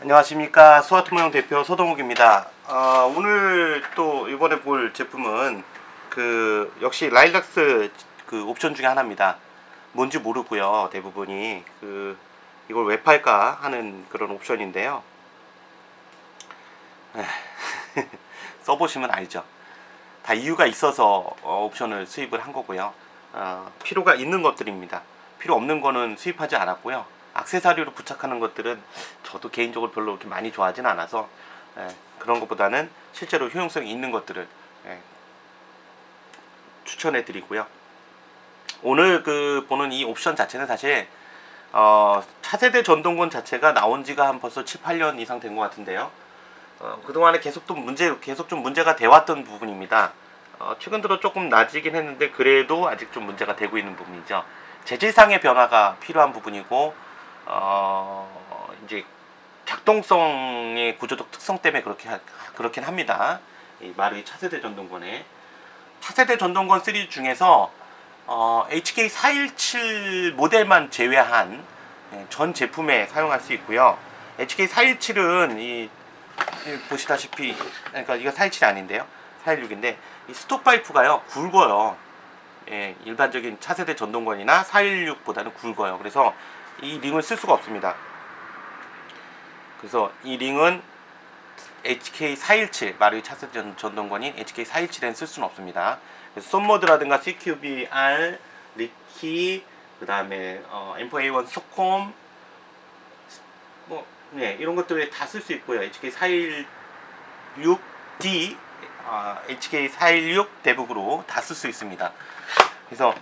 안녕하십니까. 수아트모형 대표 서동욱입니다. 어, 오늘 또 이번에 볼 제품은 그 역시 라일락스 그 옵션 중에 하나입니다. 뭔지 모르고요 대부분이. 그 이걸 왜 팔까 하는 그런 옵션인데요. 써보시면 알죠. 다 이유가 있어서 어, 옵션을 수입을 한 거고요. 어, 필요가 있는 것들입니다. 필요 없는 거는 수입하지 않았고요 악세사리로 부착하는 것들은 저도 개인적으로 별로 그렇게 많이 좋아하진 않아서 예, 그런 것보다는 실제로 효용성이 있는 것들을 예, 추천해 드리고요. 오늘 그 보는 이 옵션 자체는 사실 어, 차세대 전동권 자체가 나온 지가 한 벌써 7, 8년 이상 된 것 같은데요. 어, 그동안에 계속 또 문제 계속 좀 문제가 돼왔던 부분입니다. 어, 최근 들어 조금 나아지긴 했는데 그래도 아직 좀 문제가 되고 있는 부분이죠. 재질상의 변화가 필요한 부분이고 어, 이제 작동성의 구조적 특성 때문에 그렇게 하, 그렇긴 합니다. 이 마루이 차세대 전동권에 차세대 전동권 시리즈 중에서 어, HK417 모델만 제외한 예, 전 제품에 사용할 수 있고요. HK417은 이, 이 보시다시피 그러니까 이거 417이 아닌데요. 416인데 이 stock 파이프가요 굵어요. 예, 일반적인 차세대 전동건이나 416보다는 굵어요. 그래서 이 링을 쓸 수가 없습니다. 그래서 이 링은 HK417 마루이 차세대 전- 전동건인 HK417에는 쓸 수는 없습니다. 그래서 SOPMOD라든가 CQBR, Recce, 그 다음에 어, M4A1 SOCOM 뭐 네, 이런 것들에 다 쓸 수 있고요. HK416D, 어, HK416 대북으로 다 쓸 수 있습니다. 그래서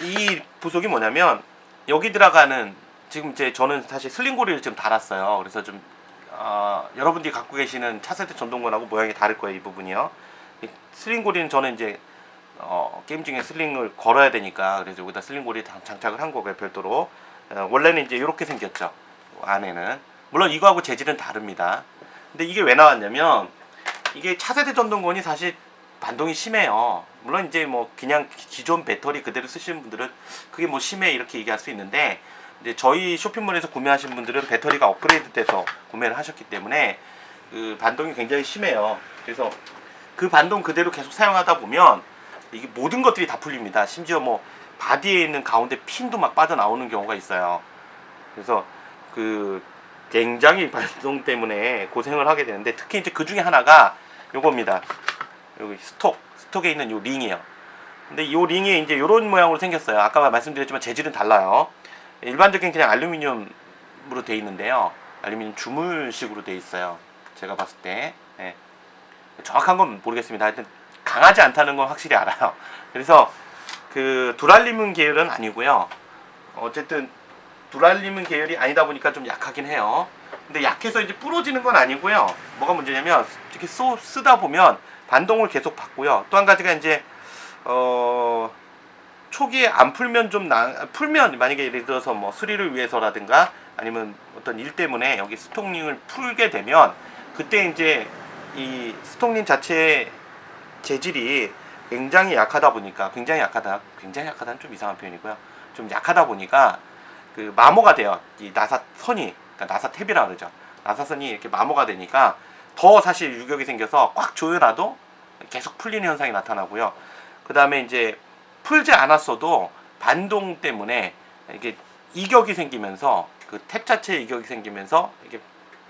이 부속이 뭐냐면 여기 들어가는 지금 이제 저는 사실 슬링고리를 좀 달았어요. 그래서 좀 어, 여러분들이 갖고 계시는 차세대 전동권하고 모양이 다를 거예요. 이 부분이요. 이 슬링고리는 저는 이제 어, 게임 중에 슬링을 걸어야 되니까 그래서 여기다 슬링고리 장- 장착을 한 거고요. 별도로 어, 원래는 이제 이렇게 생겼죠. 안에는 물론 이거하고 재질은 다릅니다. 근데 이게 왜 나왔냐면 이게 차세대 전동권이 사실 반동이 심해요. 물론 이제 뭐 그냥 기- 기존 배터리 그대로 쓰시는 분들은 그게 뭐 심해 이렇게 얘기할 수 있는데 이제 저희 쇼핑몰에서 구매하신 분들은 배터리가 업그레이드 돼서 구매를 하셨기 때문에 그 반동이 굉장히 심해요. 그래서 그 반동 그대로 계속 사용하다 보면 이게 모든 것들이 다 풀립니다. 심지어 뭐 바디에 있는 가운데 핀도 막 빠져나오는 경우가 있어요. 그래서 그 굉장히 반동 때문에 고생을 하게 되는데 특히 이제 그 중에 하나가 요겁니다. 여기 stock stock에 있는 요 링이에요. 근데 요 링이 이제 요런 모양으로 생겼어요. 아까 말씀드렸지만 재질은 달라요. 일반적인 그냥 알루미늄으로 돼 있는데요. 알루미늄 주물식으로 돼 있어요. 제가 봤을 때 예. 정확한 건 모르겠습니다. 하여튼 강하지 않다는 건 확실히 알아요. 그래서 그 두랄리문 계열은 아니고요. 어쨌든 두랄리문 계열이 아니다 보니까 좀 약하긴 해요. 근데 약해서 이제 부러지는 건 아니고요. 뭐가 문제냐면 이렇게 쏘, 쓰다 보면 반동을 계속 받고요. 또 한 가지가 이제 어 초기에 안 풀면 좀 나, 풀면 만약에 예를 들어서 뭐 수리를 위해서라든가 아니면 어떤 일 때문에 여기 스톡링을 풀게 되면 그때 이제 이 스톡링 자체의 재질이 굉장히 약하다 보니까 굉장히 약하다 굉장히 약하다는 좀 이상한 표현이고요. 좀 약하다 보니까 그 마모가 돼요. 이 나사 선이 그러니까 나사 탭이라 그러죠. 나사 선이 이렇게 마모가 되니까 더 사실 유격이 생겨서 꽉 조여놔도 계속 풀리는 현상이 나타나고요 그 다음에 이제 풀지 않았어도 반동 때문에 이게 이격이 생기면서 그 탭 자체에 이격이 생기면서 이게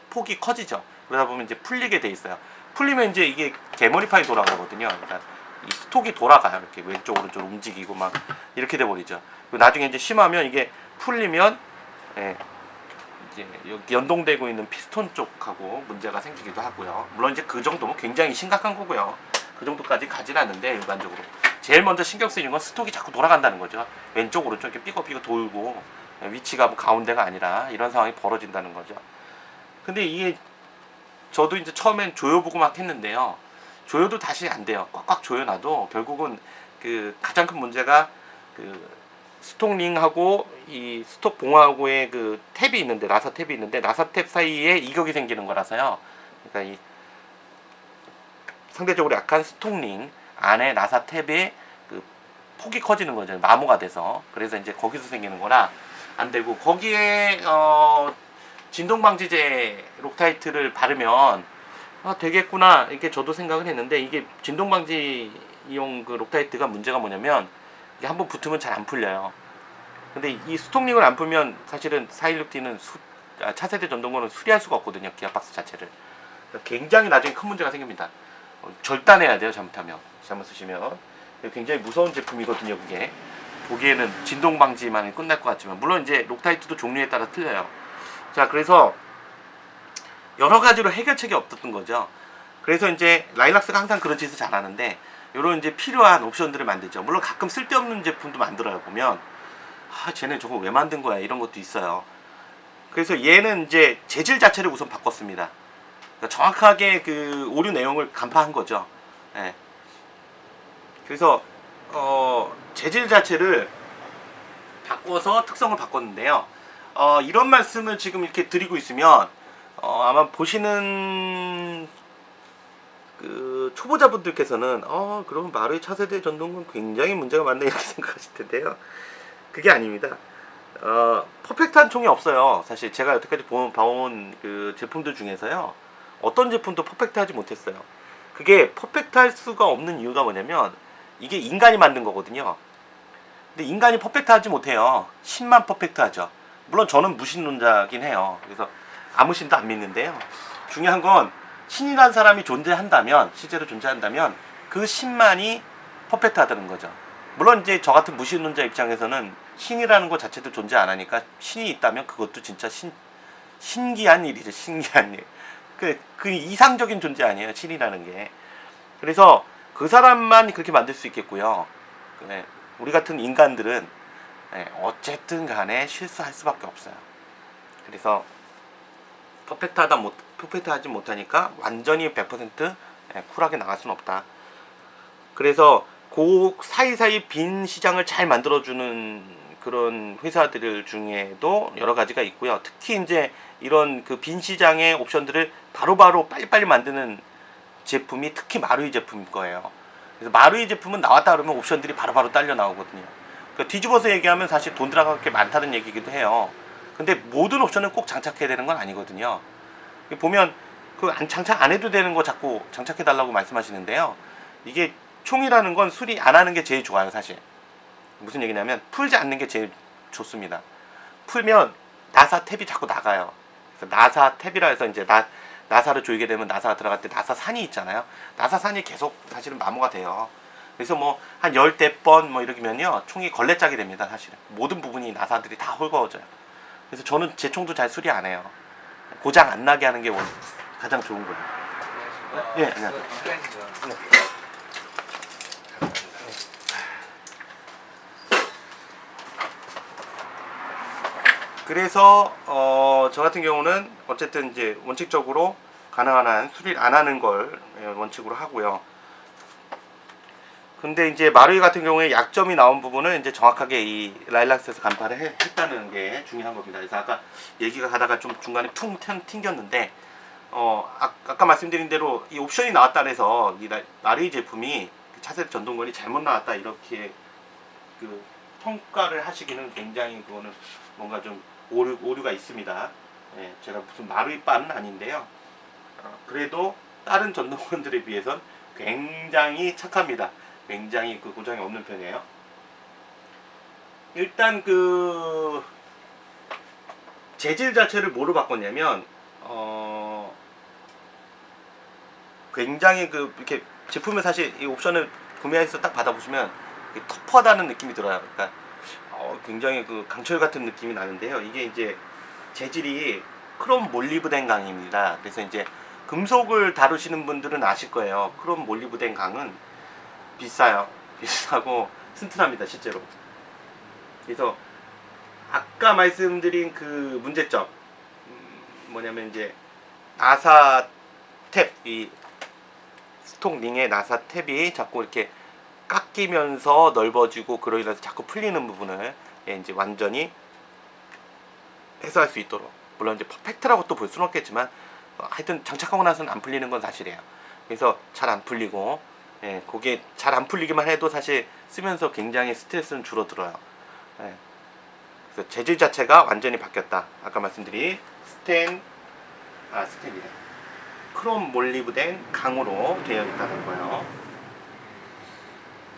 폭이 커지죠. 그러다 보면 이제 풀리게 돼 있어요. 풀리면 이제 이게 개머리판이 돌아가거든요. 그러니까 이 스톡이 돌아가요. 이렇게 왼쪽 오른쪽 움직이고 막 이렇게 돼 버리죠. 나중에 이제 심하면 이게 풀리면 예, 이제 여기 연동되고 있는 피스톤 쪽하고 문제가 생기기도 하고요. 물론 이제 그 정도면 굉장히 심각한 거고요. 그 정도까지 가진 않는데 일반적으로 제일 먼저 신경 쓰이는 건 스톡이 자꾸 돌아간다는 거죠. 왼쪽 오른쪽 이렇게 삐걱삐걱 돌고 위치가 뭐 가운데가 아니라 이런 상황이 벌어진다는 거죠. 근데 이게 저도 이제 처음엔 조여보고 막 했는데요. 조여도 다시 안 돼요. 꽉꽉 조여놔도 결국은 그 가장 큰 문제가 그 스톡링하고 이 스톡 봉하고의 그 탭이 있는데 나사 탭이 있는데 나사 탭 사이에 이격이 생기는 거라서요. 그러니까 이 상대적으로 약한 스톡링 안에 나사 탭에 그 폭이 커지는 거죠. 마모가 돼서. 그래서 이제 거기서 생기는 거라 안 되고 거기에 어 진동 방지제 Loctite를 바르면 아, 되겠구나 이렇게 저도 생각을 했는데 이게 진동 방지용 그 Loctite가 문제가 뭐냐면 한번 붙으면 잘 안 풀려요. 근데 이 stock링을 안 풀면 사실은 416D는 수, 아, 차세대 전동건은 수리할 수가 없거든요. 기아박스 자체를. 굉장히 나중에 큰 문제가 생깁니다. 어, 절단해야 돼요. 잘못하면. 잘못 쓰시면. 굉장히 무서운 제품이거든요. 그게. 보기에는 진동 방지만 끝날 것 같지만 물론 이제 록타이트도 종류에 따라 틀려요. 자, 그래서 여러 가지로 해결책이 없었던 거죠. 그래서 이제 라일락스가 항상 그런 짓을 잘하는데 이런 이제 필요한 옵션들을 만들죠. 물론 가끔 쓸데없는 제품도 만들어요. 보면 아, 쟤는 저거 왜 만든 거야? 이런 것도 있어요. 그래서 얘는 이제 재질 자체를 우선 바꿨습니다. 그러니까 정확하게 그 오류 내용을 간파한 거죠. 예. 그래서 어, 재질 자체를 바꿔서 특성을 바꿨는데요. 어, 이런 말씀을 지금 이렇게 드리고 있으면 어, 아마 보시는 그 초보자분들께서는 어 그러면 마루의 차세대 전동은 굉장히 문제가 많네 이렇게 생각하실 텐데요. 그게 아닙니다. 어, 퍼펙트한 총이 없어요. 사실 제가 여태까지 본, 봐온 그 제품들 중에서요. 어떤 제품도 퍼펙트하지 못했어요. 그게 퍼펙트할 수가 없는 이유가 뭐냐면 이게 인간이 만든 거거든요. 근데 인간이 퍼펙트하지 못해요. 신만 퍼펙트하죠. 물론 저는 무신론자긴 해요. 그래서 아무 신도 안 믿는데요. 중요한 건 신이라는 사람이 존재한다면 실제로 존재한다면 그 신만이 퍼펙트하다는 거죠. 물론 이제 저 같은 무신론자 입장에서는 신이라는 것 자체도 존재 안 하니까 신이 있다면 그것도 진짜 신 신기한 일이죠. 신기한 일. 그, 그 이상적인 존재 아니에요. 신이라는 게. 그래서 그 사람만 그렇게 만들 수 있겠고요. 네, 우리 같은 인간들은 네, 어쨌든 간에 실수할 수밖에 없어요. 그래서 퍼펙트하다 못 퍼펙트 하지 못하니까 완전히 100% 예, 쿨하게 나갈 수는 없다. 그래서 그 사이사이 빈 시장을 잘 만들어주는 그런 회사들 중에도 여러 가지가 있고요. 특히 이제 이런 그 빈 시장의 옵션들을 바로바로 빨리빨리 만드는 제품이 특히 마루이 제품일 거예요. 그래서 마루이 제품은 나왔다 그러면 옵션들이 바로 바로 딸려 나오거든요. 그러니까 뒤집어서 얘기하면 사실 돈 들어갈 게 많다는 얘기기도 해요. 근데 모든 옵션을 꼭 장착해야 되는 건 아니거든요. 보면 그 장착 안 해도 되는 거 자꾸 장착해 달라고 말씀하시는데요. 이게 총이라는 건 수리 안 하는 게 제일 좋아요, 사실. 무슨 얘기냐면 풀지 않는 게 제일 좋습니다. 풀면 나사 탭이 자꾸 나가요. 나사 탭이라 해서 이제 나 나사를 조이게 되면 나사가 들어갈 때 나사 산이 있잖아요. 나사 산이 계속 사실은 마모가 돼요. 그래서 뭐 한 열대 번 뭐 이러면요 총이 걸레짝이 됩니다 사실은 모든 부분이 나사들이 다 헐거워져요. 그래서 저는 제 총도 잘 수리 안 해요. 고장 안 나게 하는 게 원- 가장 좋은 거예요. 예, 안녕하세요. 그래서 어, 저 같은 경우는 어쨌든 이제 원칙적으로 가능한 한 수리를 안 하는 걸 예, 원칙으로 하고요. 근데 이제 마루이 같은 경우에 약점이 나온 부분은 이제 정확하게 이 라일락스에서 간파를 해- 했다는 게 중요한 겁니다. 그래서 아까 얘기가 가다가 좀 중간에 퉁 튕- 튕겼는데 어 아, 아까 말씀드린 대로 이 옵션이 나왔다 그래서 이 라- 마루이 제품이 그 차세대 전동건이 잘못 나왔다 이렇게 그 평가를 하시기는 굉장히 그거는 뭔가 좀 오류, 오류가 있습니다. 예, 제가 무슨 마루이 빠는 아닌데요. 어, 그래도 다른 전동건들에 비해선 굉장히 착합니다. 굉장히 그 고장이 없는 편이에요. 일단 그 재질 자체를 뭐로 바꿨냐면 어 굉장히 그 이렇게 제품을 사실 이 옵션을 구매해서 딱 받아보시면 터프하다는 느낌이 들어요. 그러니까 어, 굉장히 그 강철 같은 느낌이 나는데요. 이게 이제 재질이 크롬 몰리브덴 강입니다. 그래서 이제 금속을 다루시는 분들은 아실 거예요. 크롬 몰리브덴 강은 비싸요. 비싸고 튼튼합니다, 실제로. 그래서 아까 말씀드린 그 문제점 음, 뭐냐면 이제 나사 탭, 이 스톡링의 나사 탭이 자꾸 이렇게 깎이면서 넓어지고 그로 인해서 자꾸 풀리는 부분을 예, 이제 완전히 해소할 수 있도록 물론 이제 퍼펙트라고 또 볼 수는 없겠지만 어, 하여튼 장착하고 나서는 안 풀리는 건 사실이에요. 그래서 잘 안 풀리고 예, 그게 잘 안 풀리기만 해도 사실 쓰면서 굉장히 스트레스는 줄어들어요. 예. 그래서 재질 자체가 완전히 바뀌었다. 아까 말씀드린 스텐 아 스텐이래. 크롬 몰리브덴 강으로 되어 있다는 거예요.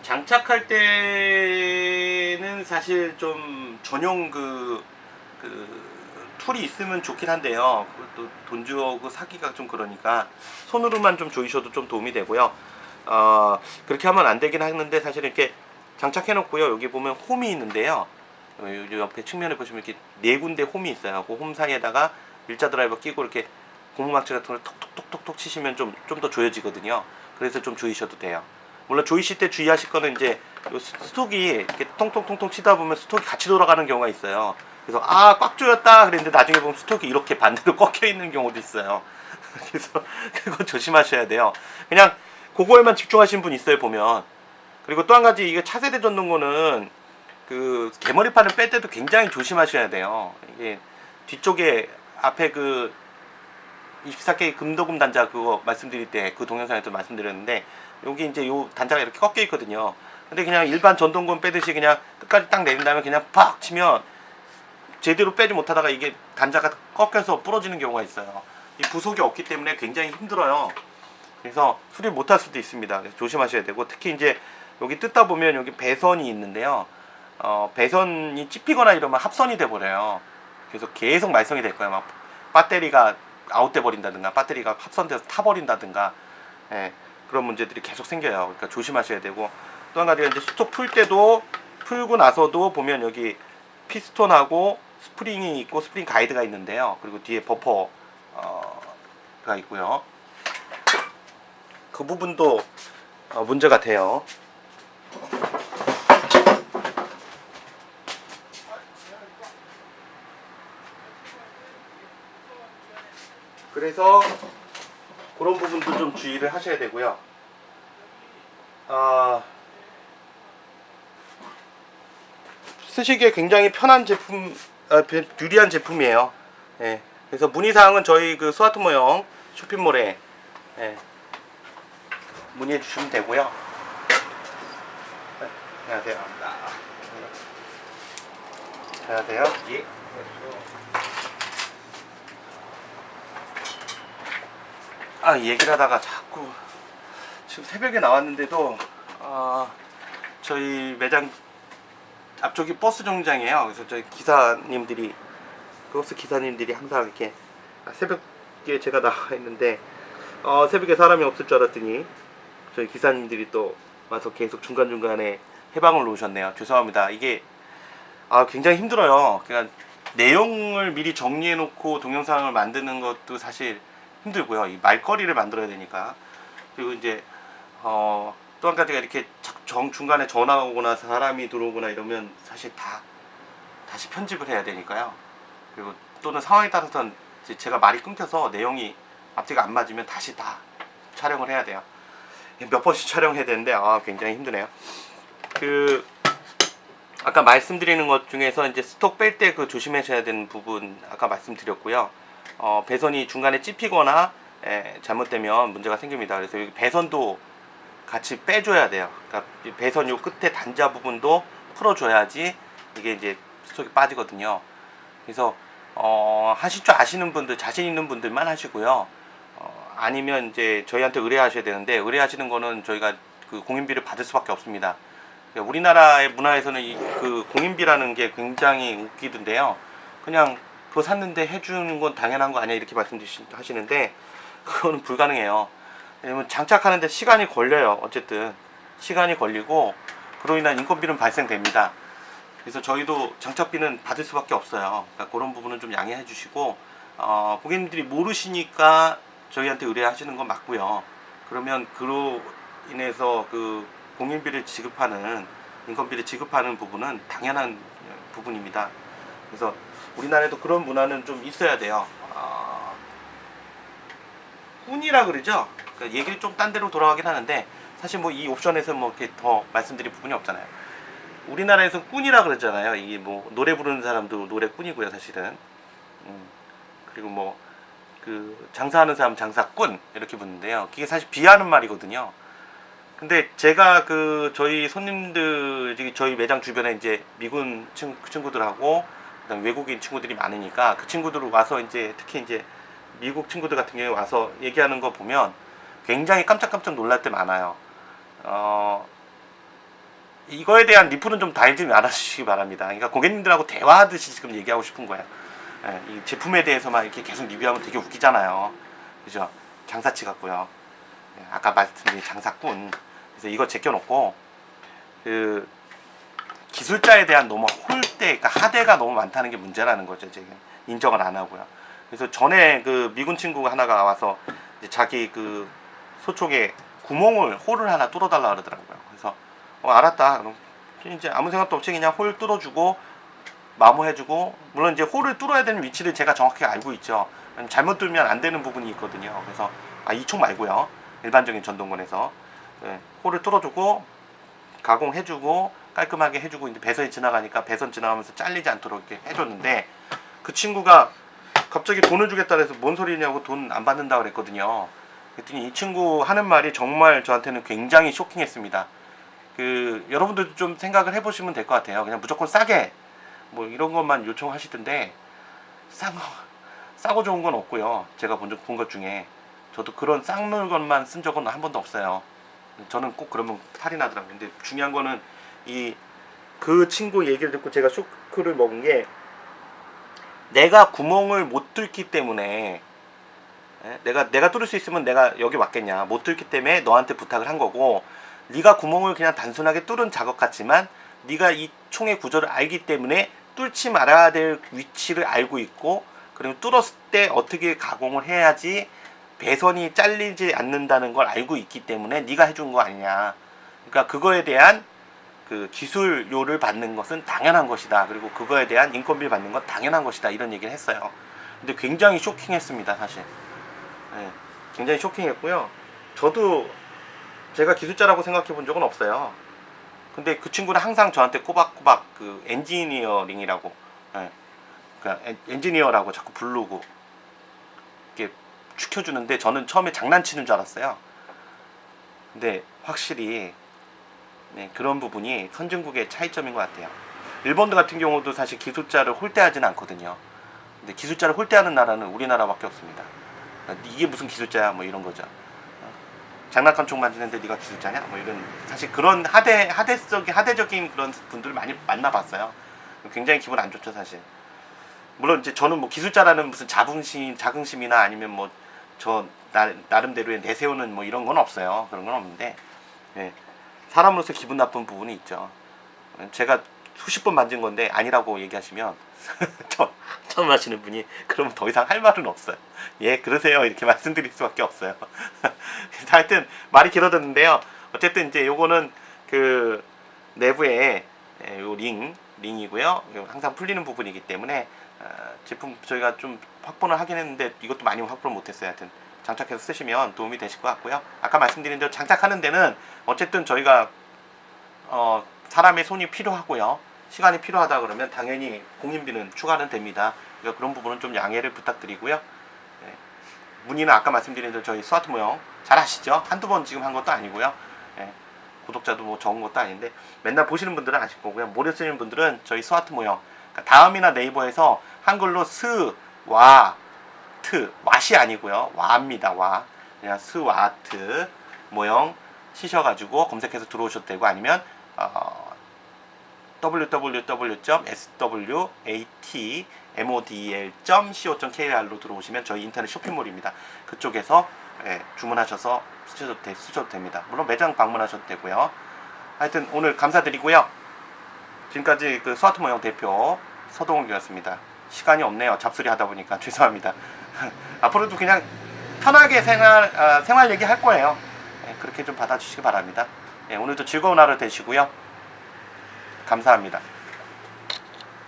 장착할 때는 사실 좀 전용 그, 그 tool이 있으면 좋긴 한데요. 그것도 돈 주고 사기가 좀 그러니까 손으로만 좀 조이셔도 좀 도움이 되고요. 어, 그렇게 하면 안 되긴 하는데 사실 이렇게 장착해 놓고요. 여기 보면 홈이 있는데요. 어, 요 옆에 측면에 보시면 이렇게 네 군데 홈이 있어요. 그홈 사이에다가 일자 드라이버 끼고 이렇게 고무망치 같은 걸 톡톡톡톡톡 치시면 좀 좀 더 조여지거든요. 그래서 좀 조이셔도 돼요. 물론 조이실 때 주의하실 거는 이제 스톡이 이렇게 통통통통 치다 보면 스톡이 같이 돌아가는 경우가 있어요. 그래서 아 꽉 조였다 그랬는데 나중에 보면 스톡이 이렇게 반대로 꺾여 있는 경우도 있어요. 그래서 그거 조심하셔야 돼요. 그냥 그거에만 집중하신 분 있어요 보면. 그리고 또 한 가지 이게 차세대 전동거는 그 개머리판을 뺄 때도 굉장히 조심하셔야 돼요. 이게 뒤쪽에 앞에 그 24K 금도금 단자 그거 말씀드릴 때 그 동영상에도 말씀드렸는데 여기 이제 요 단자가 이렇게 꺾여 있거든요. 근데 그냥 일반 전동건 빼듯이 그냥 끝까지 딱 내린 다음에 그냥 팍 치면 제대로 빼지 못하다가 이게 단자가 꺾여서 부러지는 경우가 있어요. 이 부속이 없기 때문에 굉장히 힘들어요. 그래서 수리 못할 수도 있습니다. 조심하셔야 되고 특히 이제 여기 뜯다 보면 여기 배선이 있는데요. 어, 배선이 찝히거나 이러면 합선이 돼 버려요. 그래서 계속 말썽이 될 거예요. 막 배터리가 아웃돼 버린다든가 배터리가 합선돼서 타 버린다든가 예, 그런 문제들이 계속 생겨요. 그러니까 조심하셔야 되고 또 한 가지가 이제 stock 풀 때도 풀고 나서도 보면 여기 피스톤하고 스프링이 있고 스프링 가이드가 있는데요. 그리고 뒤에 버퍼가 있고요. 그 부분도 어, 문제가 돼요. 그래서 그런 부분도 좀 주의를 하셔야 되고요. 아, 쓰시기에 굉장히 편한 제품, 아, 배- 유리한 제품이에요. 예. 그래서 문의사항은 저희 그 스와트 모형 쇼핑몰에 예, 문의해 주시면 되고요. 네, 안녕하세요. 안녕하세요. 예. 아 얘기를 하다가 자꾸 지금 새벽에 나왔는데도 아 저희 매장 앞쪽이 버스 정류장이에요. 그래서 저희 기사님들이 버스 기사님들이 항상 이렇게 아, 새벽에 제가 나와 있는데 어, 새벽에 사람이 없을 줄 알았더니 저희 기사님들이 또 와서 계속 중간 중간에 해방을 놓으셨네요. 죄송합니다. 이게 아 굉장히 힘들어요. 그러니까 내용을 미리 정리해 놓고 동영상을 만드는 것도 사실 힘들고요. 이 말거리를 만들어야 되니까. 그리고 이제 어, 또 한 가지가 이렇게 자- 정 중간에 전화가 오거나 사람이 들어오거나 이러면 사실 다 다시 편집을 해야 되니까요. 그리고 또는 상황에 따라서는 제가 말이 끊겨서 내용이 앞뒤가 안 맞으면 다시 다 촬영을 해야 돼요. 몇 번씩 촬영해야 되는데 아 굉장히 힘드네요. 그 아까 말씀드리는 것 중에서 이제 스톡 뺄 때 그 조심하셔야 되는 부분 아까 말씀드렸고요. 어, 배선이 중간에 찝히거나 에, 잘못되면 문제가 생깁니다. 그래서 여기 배선도 같이 빼줘야 돼요. 그러니까 이 배선 요 끝에 단자 부분도 풀어줘야지 이게 이제 스톡이 빠지거든요. 그래서 어, 하실 줄 아시는 분들, 자신 있는 분들만 하시고요. 어, 아니면 이제 저희한테 의뢰하셔야 되는데 의뢰하시는 거는 저희가 그 공인비를 받을 수밖에 없습니다. 그러니까 우리나라의 문화에서는 이 그 공인비라는 게 굉장히 웃기던데요. 그냥 그거 샀는데 해주는 건 당연한 거 아니야 이렇게 말씀하시는데 그거는 불가능해요. 왜냐면 장착하는데 시간이 걸려요. 어쨌든 시간이 걸리고 그로 인한 인건비는 발생됩니다. 그래서 저희도 장착비는 받을 수밖에 없어요. 그러니까 그런 부분은 좀 양해해 주시고 어, 고객님들이 모르시니까 저희한테 의뢰하시는 건 맞고요. 그러면 그로 인해서 그 공인비를 지급하는 인건비를 지급하는 부분은 당연한 부분입니다. 그래서 우리나라에도 그런 문화는 좀 있어야 돼요. 어, 훈이라 그러죠. 그러니까 얘기를 좀 딴 데로 돌아가긴 하는데 사실 뭐 이 옵션에서 뭐 이렇게 더 말씀드릴 부분이 없잖아요. 우리나라에서 꾼이라 그러잖아요. 이게 뭐 노래 부르는 사람도 노래 꾼이고요, 사실은. 음, 그리고 뭐 그 장사하는 사람 장사꾼 이렇게 붙는데요. 그게 사실 비하는 말이거든요. 근데 제가 그 저희 손님들 저희 매장 주변에 이제 미군 친, 친구들하고 그다음에 외국인 친구들이 많으니까 그 친구들 와서 이제 특히 이제 미국 친구들 같은 경우에 와서 얘기하는 거 보면 굉장히 깜짝깜짝 놀랄 때 많아요. 어, 이거에 대한 리플은 좀 달지 말아주시기 바랍니다. 그러니까 고객님들하고 대화하듯이 지금 얘기하고 싶은 거예요. 예, 이 제품에 대해서만 이렇게 계속 리뷰하면 되게 웃기잖아요. 그죠? 장사치 같고요. 예, 아까 말씀드린 장사꾼. 그래서 이거 제껴놓고 그 기술자에 대한 너무 홀대, 그러니까 하대가 너무 많다는 게 문제라는 거죠. 지금 인정을 안 하고요. 그래서 전에 그 미군 친구 하나가 와서 이제 자기 그 소총에 구멍을 홀을 하나 뚫어달라 그러더라고요. 그래서 어, 알았다. 그럼 이제 아무 생각도 없이 그냥 홀 뚫어주고 마모해주고 물론 이제 홀을 뚫어야 되는 위치를 제가 정확히 알고 있죠. 잘못 뚫면 안 되는 부분이 있거든요. 그래서 아, 이 총 말고요. 일반적인 전동건에서 네, 홀을 뚫어주고 가공해주고 깔끔하게 해주고 이제 배선이 지나가니까 배선 지나가면서 잘리지 않도록 이렇게 해줬는데 그 친구가 갑자기 돈을 주겠다 그래서 뭔 소리냐고 돈 안 받는다 그랬거든요. 그랬더니 이 친구 하는 말이 정말 저한테는 굉장히 쇼킹했습니다. 그 여러분들도 좀 생각을 해보시면 될 것 같아요. 그냥 무조건 싸게 뭐 이런 것만 요청하시던데 싼 거, 싸고 좋은 건 없고요. 제가 본것 중에 저도 그런 싼 물건만 쓴 적은 한 번도 없어요. 저는 꼭 그러면 탈이 나더라고요. 근데 중요한 거는 이 그 친구 얘기를 듣고 제가 쇼크를 먹은 게 내가 구멍을 못 뚫기 때문에 예? 내가 내가 뚫을 수 있으면 내가 여기 왔겠냐 못 뚫기 때문에 너한테 부탁을 한 거고 네가 구멍을 그냥 단순하게 뚫은 작업 같지만 네가 이 총의 구조를 알기 때문에 뚫지 말아야 될 위치를 알고 있고 그리고 뚫었을 때 어떻게 가공을 해야지 배선이 잘리지 않는다는 걸 알고 있기 때문에 네가 해준 거 아니냐. 그러니까 그거에 대한 그 기술료를 받는 것은 당연한 것이다. 그리고 그거에 대한 인건비를 받는 건 당연한 것이다. 이런 얘기를 했어요. 근데 굉장히 쇼킹했습니다 사실. 네, 굉장히 쇼킹했고요. 저도 제가 기술자라고 생각해 본 적은 없어요 근데 그 친구는 항상 저한테 꼬박꼬박 그 엔지니어링이라고 예. 그러니까 엔- 엔지니어라고 자꾸 부르고 이렇게 추켜주는데 저는 처음에 장난치는 줄 알았어요. 근데 확실히 네, 그런 부분이 선진국의 차이점인 것 같아요. 일본도 같은 경우도 사실 기술자를 홀대하지는 않거든요. 근데 기술자를 홀대하는 나라는 우리나라밖에 없습니다. 그러니까 이게 무슨 기술자야 뭐 이런 거죠. 장난감 총 만지는데 네가 기술자냐? 뭐 이런 사실 그런 하대 하대적인 하대적인 그런 분들을 많이 만나봤어요. 굉장히 기분 안 좋죠 사실. 물론 이제 저는 뭐 기술자라는 무슨 자긍심 자긍심이나 아니면 뭐 저 나름대로의 내세우는 뭐 이런 건 없어요. 그런 건 없는데 예, 사람으로서 기분 나쁜 부분이 있죠. 제가 수십 번 만진 건데 아니라고 얘기하시면 처- 처음 하시는 분이 그러면 더 이상 할 말은 없어요. 예, 그러세요. 이렇게 말씀드릴 수밖에 없어요. 하여튼 말이 길어졌는데요. 어쨌든 이제 요거는 그 내부에 예, 요 링, 링이고요. 항상 풀리는 부분이기 때문에 어, 제품 저희가 좀 확보는 하긴 했는데 이것도 많이 확보를 못했어요. 하여튼 장착해서 쓰시면 도움이 되실 것 같고요. 아까 말씀드린 대로 장착하는 데는 어쨌든 저희가 어, 사람의 손이 필요하고요. 시간이 필요하다 그러면 당연히 공임비는 추가는 됩니다. 그러니까 그런 부분은 좀 양해를 부탁드리고요. 네. 문의는 아까 말씀드린 대로 저희 스와트 모형 잘 아시죠? 한두 번 지금 한 것도 아니고요. 예, 구독자도 뭐 적은 것도 아닌데 맨날 보시는 분들은 아실 거고요. 모르시는 분들은 저희 스와트 모형 그러니까 다음이나 네이버에서 한글로 스, 와, 트, 왓이 아니고요. 와입니다. 와. 그냥 스와트 모형 치셔가지고 검색해서 들어오셔도 되고 아니면 어, www.swatmodel.co.kr로 들어오시면 저희 인터넷 쇼핑몰입니다. 그쪽에서 예, 주문하셔서 쓰셔도, 되, 쓰셔도 됩니다. 물론 매장 방문하셔도 되고요. 하여튼 오늘 감사드리고요. 지금까지 그 스와트 모형 대표 서동욱이었습니다. 시간이 없네요. 잡소리 하다 보니까 죄송합니다. 앞으로도 그냥 편하게 생활 아, 생활 얘기 할 거예요. 예, 그렇게 좀 받아주시기 바랍니다. 예, 오늘도 즐거운 하루 되시고요. 감사합니다.